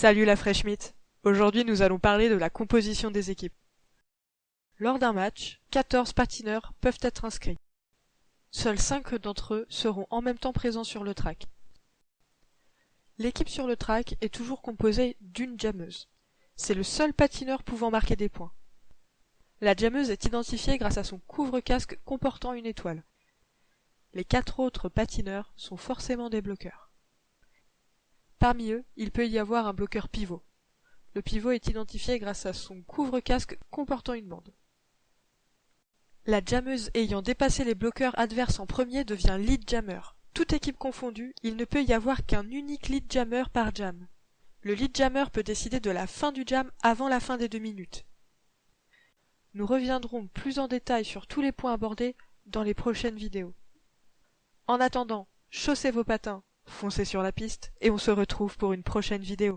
Salut la Fresh Meat. Aujourd'hui nous allons parler de la composition des équipes. Lors d'un match, 14 patineurs peuvent être inscrits. Seuls 5 d'entre eux seront en même temps présents sur le track. L'équipe sur le track est toujours composée d'une jammeuse. C'est le seul patineur pouvant marquer des points. La jammeuse est identifiée grâce à son couvre-casque comportant une étoile. Les quatre autres patineurs sont forcément des bloqueurs. Parmi eux, il peut y avoir un bloqueur pivot. Le pivot est identifié grâce à son couvre-casque comportant une bande. La jammeuse ayant dépassé les bloqueurs adverses en premier devient lead jammer. Toute équipe confondue, il ne peut y avoir qu'un unique lead jammer par jam. Le lead jammer peut décider de la fin du jam avant la fin des deux minutes. Nous reviendrons plus en détail sur tous les points abordés dans les prochaines vidéos. En attendant, chaussez vos patins, foncez sur la piste et on se retrouve pour une prochaine vidéo.